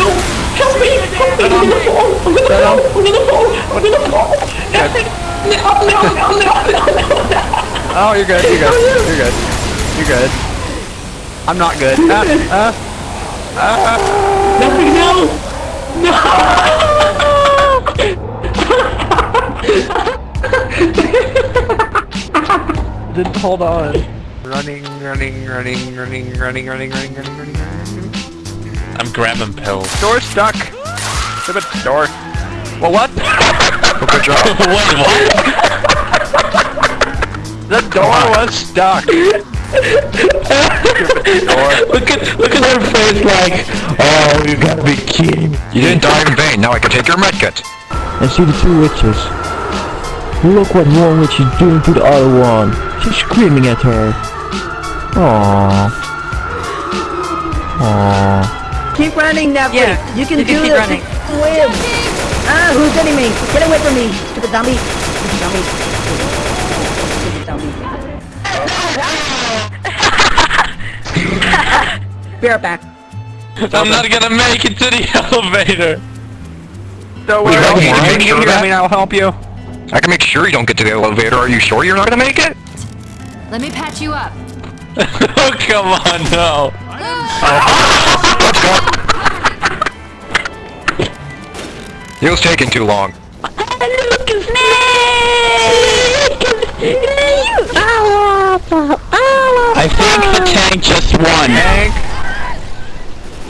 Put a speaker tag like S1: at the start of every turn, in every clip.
S1: No! Help me! Help me! I'm gonna fall! I'm gonna fall! I'm gonna fall! I'm gonna fall! Help me! No, no, no, no, no, no!
S2: Oh, you're good. You're good. You're good. You're good. I'm not good. Uh, uh,
S1: Nothing, no!
S2: didn't hold on. Running, running, running, running, running, running, running, running, running, running.
S3: I'm grabbing pills.
S2: Door stuck. Stupid door. Well, what?
S4: Good job.
S3: Wait, what?
S2: The door was stuck.
S1: Look at, look at her face like, oh, you gotta be kidding.
S4: You didn't die in vain. Now I can take your medkit.
S5: and see the two witches. Look what one witch is doing to the other one. She's screaming at her. Aww. Aww.
S6: Keep running, Neville.
S7: Yeah,
S6: you can
S7: you
S6: do
S7: can keep
S6: this.
S7: running.
S6: Win. Ah, who's hitting me? Get away from me, stupid zombie. Stupid zombie. Stupid zombie. Be right back.
S3: I'm not gonna make it to the elevator.
S2: Don't
S4: Wait,
S2: worry, I'll
S4: I need
S2: hear
S4: make
S2: you.
S4: sure
S2: I mean, I'll help you.
S4: I can make sure you don't get to the elevator. Are you sure you're not gonna make it?
S8: Let me patch you up.
S3: oh, come on, no.
S4: Let's. It was taking too long.
S1: I think the tank just won.
S2: Tank.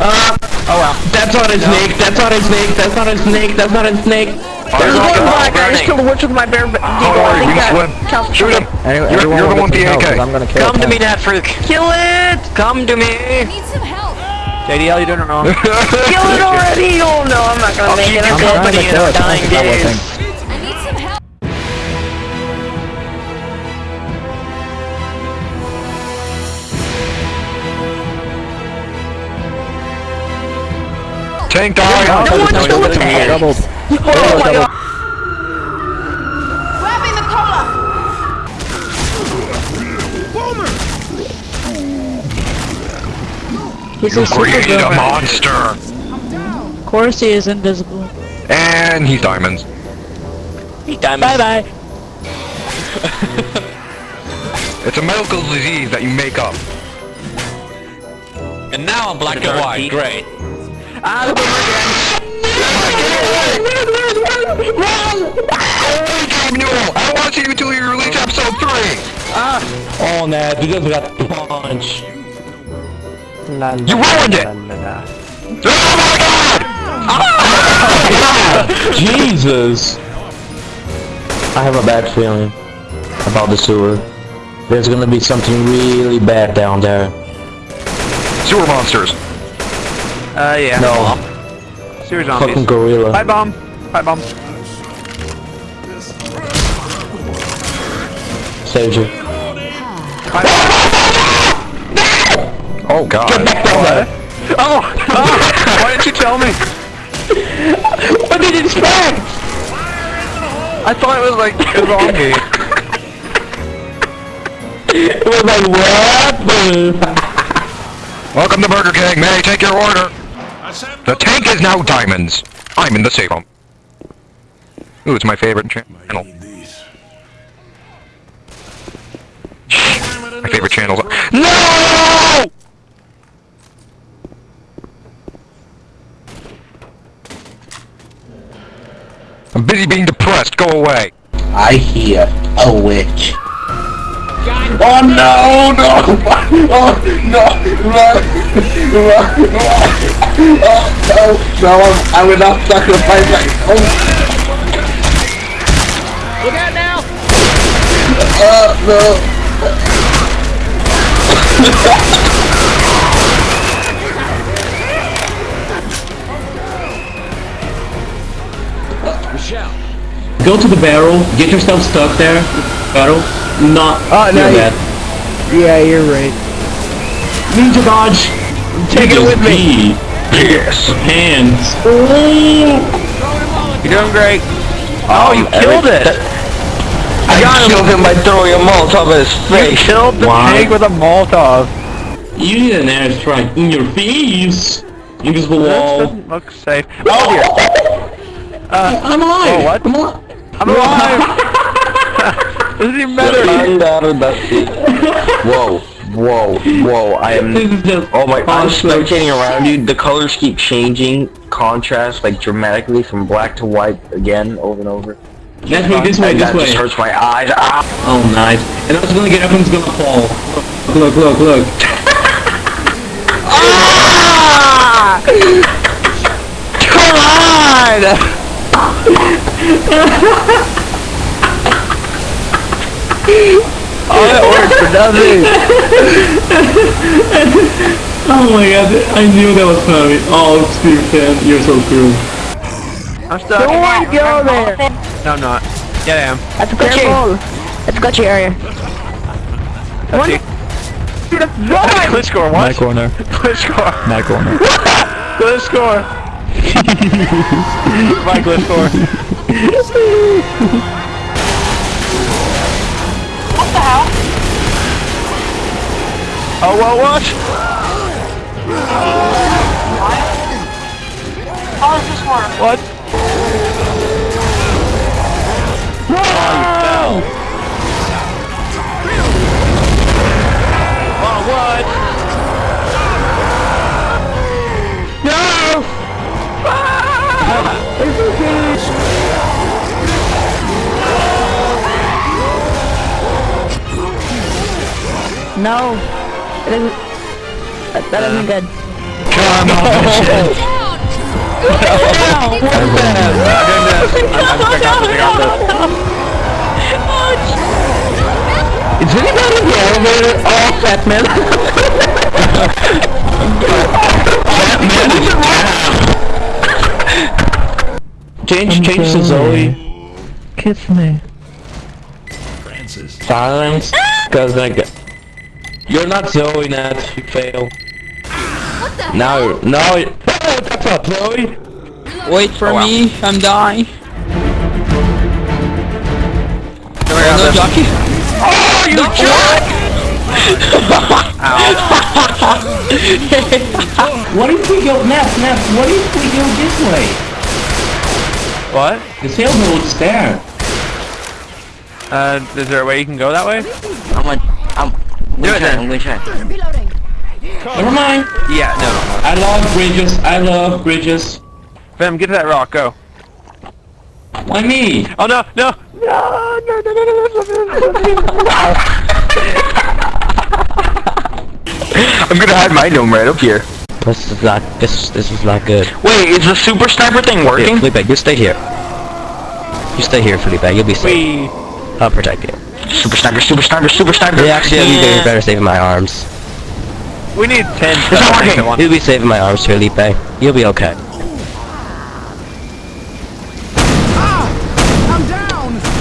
S1: Uh, oh well. That's not a snake, that's not a snake, that's not a snake, that's not a snake.
S2: There's
S4: Fire
S2: one
S4: rocket
S2: black. I just killed a witch with my bare.
S4: Don't worry, we can swim. Shoot him.
S5: Anyway,
S4: You're-
S5: everyone
S4: you're the one
S5: get to know,
S4: PAK.
S5: 'cause I'm gonna kill
S3: Come to me, that freak.
S2: Kill it! Come to me!
S8: I Need some help.
S2: JDL, you doing it wrong.
S6: Kill it already! Oh no, I'm not gonna
S2: I'll
S6: make it. I'm
S5: trying
S2: company
S5: to
S2: in
S5: kill
S2: our
S5: it,
S2: dying
S5: that's not I
S2: days.
S8: I need some help.
S4: Tank died.
S5: No,
S6: one
S5: no,
S6: kill
S5: it's
S6: the tank.
S5: Doubled.
S6: Oh my god.
S7: He's a super
S4: Created a monster.
S7: Of course he is invisible.
S4: And he's diamonds. He's diamonds.
S7: Bye bye.
S4: It's a medical disease that you make up.
S3: And now I'm black and white. Great.
S2: Ah, the boomerang.
S4: No, I don't want to see you until you release episode 3.
S1: Oh no, you just got punched.
S4: You ruined it. Oh my god!
S1: Jesus! I have a bad feeling about the sewer. There's gonna be something really bad down there.
S4: Sewer monsters.
S2: Uh, yeah.
S1: No,
S2: Sewer zombies.
S1: fucking
S2: zombies.
S1: gorilla.
S2: Pipe bomb. Pipe bomb.
S1: Saved you.
S4: Oh god.
S2: Oh! oh! Why didn't you tell me?
S1: What did you expect?
S2: I thought it was like a zombie.
S1: It was like, what?
S4: Welcome to Burger King. May I take your order? The tank is now diamonds. I'm in the safe room. Ooh, it's my favorite channel. My favorite channel. No! I'm busy being depressed. Go away.
S1: I hear a witch. Oh no, no! Oh no! Run! Run! Run! Oh no! No, I'm, I will not sacrifice my own.
S7: Look out now.
S1: Oh no! Go to the barrel, get yourself stuck there. Barrel. Not
S5: Oh, no,
S1: do
S5: you-
S1: that.
S5: Yeah, you're right.
S1: Ninja dodge! Take it with me!
S4: Yes.
S1: Hands.
S2: You're doing great. Oh, you killed it!
S1: I got killed him by throwing a Molotov at his face.
S2: You killed the
S1: Why?
S2: pig with a Molotov.
S1: You need an airstrike in your face! Invisible
S2: This
S1: wall.
S2: doesn't look safe. Oh dear. Uh,
S1: I'm alive.
S2: Oh, what?
S1: I'm alive.
S2: I'm alive. doesn't even matter.
S9: Whoa, whoa, whoa! I am.
S1: This is just
S9: Oh my! I'm
S1: awesome.
S9: spectating around you. The colors keep changing, contrast like dramatically from black to white again, over and over.
S1: This way, this way, this
S9: that just
S1: way.
S9: hurts my eyes. Ah!
S1: Oh, nice. And I was gonna get up and it's gonna fall. Look, look, look. ah!
S2: Come on! All that work for nothing.
S1: Oh my god, I knew that was funny. Oh, Steve fan, you're so cool.
S2: I'm stuck.
S6: Don't want to go there.
S2: No, I'm not. Yeah, I am.
S6: That's a glitchy. That's a glitchy area.
S2: Let's see. Glitch score.
S5: My
S2: What?
S5: corner.
S2: Glitch score.
S5: My corner.
S2: Glitch score. My glitch score. What the hell? Oh, well, what?
S8: How does this work?
S2: What? No.
S6: It isn't. That, that isn't good.
S5: Come on.
S1: Is anybody in the elevator? Oh, fat man. change, change to Zoe.
S5: Kiss me. Francis.
S1: Silence. Cause I got. You're not Zoe, Nat. You fail.
S8: What the
S1: Now, now. you- Oh, that's up, Zoe.
S7: Wait for me, I'm dying.
S2: Don't worry
S7: jockey.
S1: Oh, you jerk! what if we go, Nat, Nat, what if we go this way?
S2: What?
S1: The sailboat's there.
S2: Uh, is there a way you can go that way?
S9: I'm like, I'm.
S2: Do it then.
S9: I'm gonna try.
S8: Reloading.
S1: Never mind.
S2: Yeah, no.
S1: I love bridges. I love bridges.
S2: Fem, get to that rock, go.
S1: Why me?
S2: Oh no, no! No, no, no, no, no, no, no, no.
S9: I'm gonna hide my gnome right up here.
S10: This is not this this is not good.
S9: Wait, is the super sniper thing
S10: Here,
S9: working?
S10: Felipe, you stay here. You stay here, Felipe. You'll be safe.
S2: Wee.
S10: I'll protect you.
S9: Super sniper, super sniper, super sniper.
S10: Yeah, actually, you'll be better safe in my arms.
S2: We need ten
S9: It's not working.
S10: You'll be safe in my arms, Felipe. You'll be okay.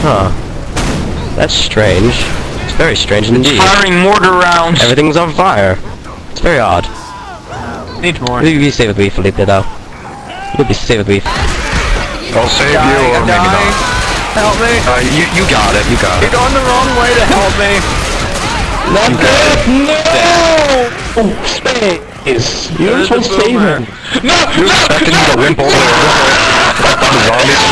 S10: Huh. That's strange. It's very strange indeed.
S9: Firing mortar rounds.
S10: Everything's on fire. It's very odd.
S2: Need more.
S10: You'll be safe with me, Felipe, though. You'll be safe with me.
S4: I'll save you, or
S2: I'm
S4: maybe
S2: dying.
S4: not.
S2: Help me!
S4: Uh, you, you got it, you got it.
S2: You're going the wrong way to help me!
S1: Not good. No. Oh, space. You're
S2: There's
S1: supposed to save
S2: boomer.
S1: him.
S4: You expected me to limp over the zombies?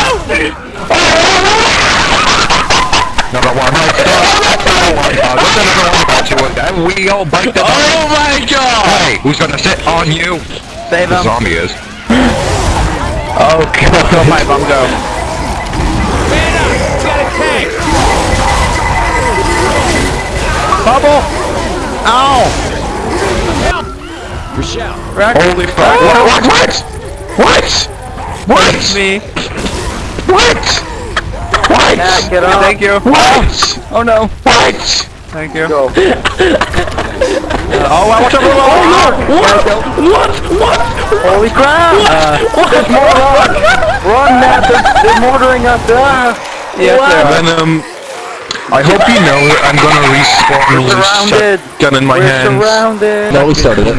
S4: Another one right there. Another one. Uh, what's another one about you? And we all bite the
S2: Oh my god!
S4: Hey, who's gonna sit on you?
S2: Save
S4: The
S2: him!
S4: zombie is.
S2: Oh god! Go my bum go! Bubble! Ow! Rack
S4: Holy fuck. What? What? What? What?
S2: It's me!
S4: What? What?
S2: Yeah, get on! Thank you!
S4: What?
S2: Oh no!
S4: What?
S2: Thank you! Go! oh wow, watch out for the wall!
S1: What? What? What?
S2: Holy crap! Uh, there's more rock! Run, Matt! They're, they're mortaring us! Ah! Yes, they are.
S4: Venom. I hope you know I'm gonna respawn with a shotgun in my
S2: We're
S4: hand.
S2: Surrounded.
S5: No, we started it.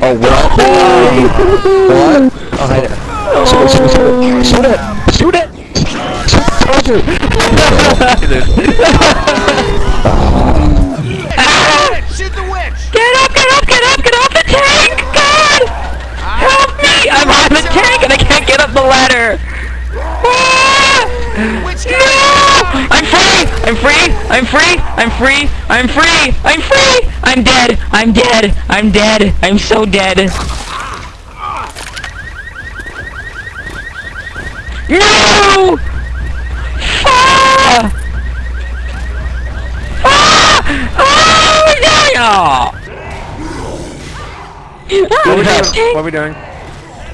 S4: oh, well. Oh.
S5: what? Oh, hi there. Shoot it, shoot it, shoot it! Shoot it! The!
S7: Get up, get up, get up, get off the tank! God! Help me! I'm on the tank and I can't get up the ladder! Ah! No! I'm free! I'm free! I'm free! I'm free! I'm free! I'm free! I'm dead! I'm dead! I'm dead! I'm so dead! No! Ah! Ah! Oh, yeah!
S2: Ah,
S7: What
S2: okay.
S7: are we doing?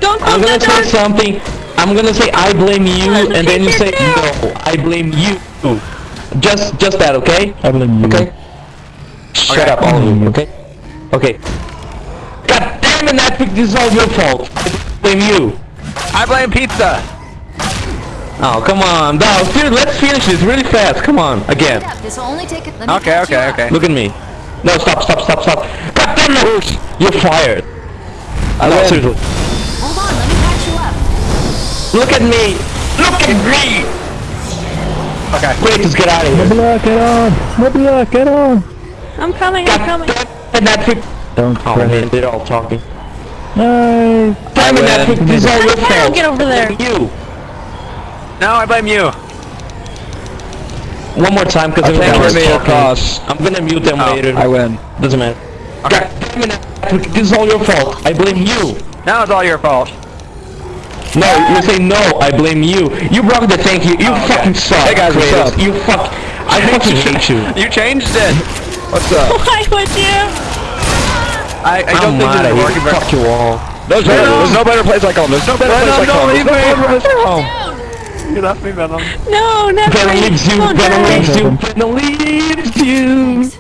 S11: Don't
S1: I'm gonna say something. I'm gonna say I blame you,
S11: Well,
S1: and then you say
S11: down.
S1: no. I blame you. Just, just that, okay?
S5: I blame you.
S1: Okay. Shut
S7: Okay.
S1: up, all of you. Okay. Okay. God damn it, Epic! This is all your fault. I blame you.
S7: I blame pizza!
S1: Oh, come on, now, dude, let's finish this really fast. Come on, again.
S8: This will only take it.
S7: Okay, okay, okay.
S1: Look at me. No, stop, stop, stop, stop. God damn it! You're fired.
S7: I
S1: no,
S7: win.
S1: seriously. Look at me! Look at me!
S7: Okay.
S1: Wait, just get out of here.
S5: Nebula, get on! Nebula, get on!
S11: I'm coming, I'm
S1: God
S11: coming.
S1: damn it, Epic!
S5: Don't
S1: Oh
S5: crash.
S1: man, they're all talking.
S5: No!
S1: Damn it,
S7: win.
S1: Epic, this is all your
S11: I
S1: fault.
S11: get over there?
S1: You.
S7: No, I blame you.
S1: One more time, because
S7: Okay,
S1: everyone
S7: we're
S1: was
S7: made
S1: talking. I'm gonna mute them
S7: Oh,
S1: later.
S7: I win.
S1: Doesn't matter.
S7: Okay.
S1: God damn it, Epic, this is all your fault. I blame you.
S7: Now it's all your fault.
S1: No, you say no, I blame you. You broke the tank, you, you
S7: Oh, okay.
S1: fucking suck.
S7: Hey, guys, what's
S1: Kratos.
S7: up?
S1: You fuck. I fucking hate you.
S7: You changed it. What's up?
S11: Why would you?
S7: I, I don't
S1: I'm
S7: think
S1: mad
S7: this
S1: at
S7: is
S1: you.
S7: working very
S1: Fuck you all.
S7: There's,
S1: Venom.
S7: no, there's no better place like home. There's no better place like home.
S1: leave
S7: There's no
S1: me.
S7: better place like home. You left me, Venom.
S11: No, never
S1: Venom
S11: mind.
S1: leaves you,
S11: Don't
S1: Venom leaves you, Venom leaves you.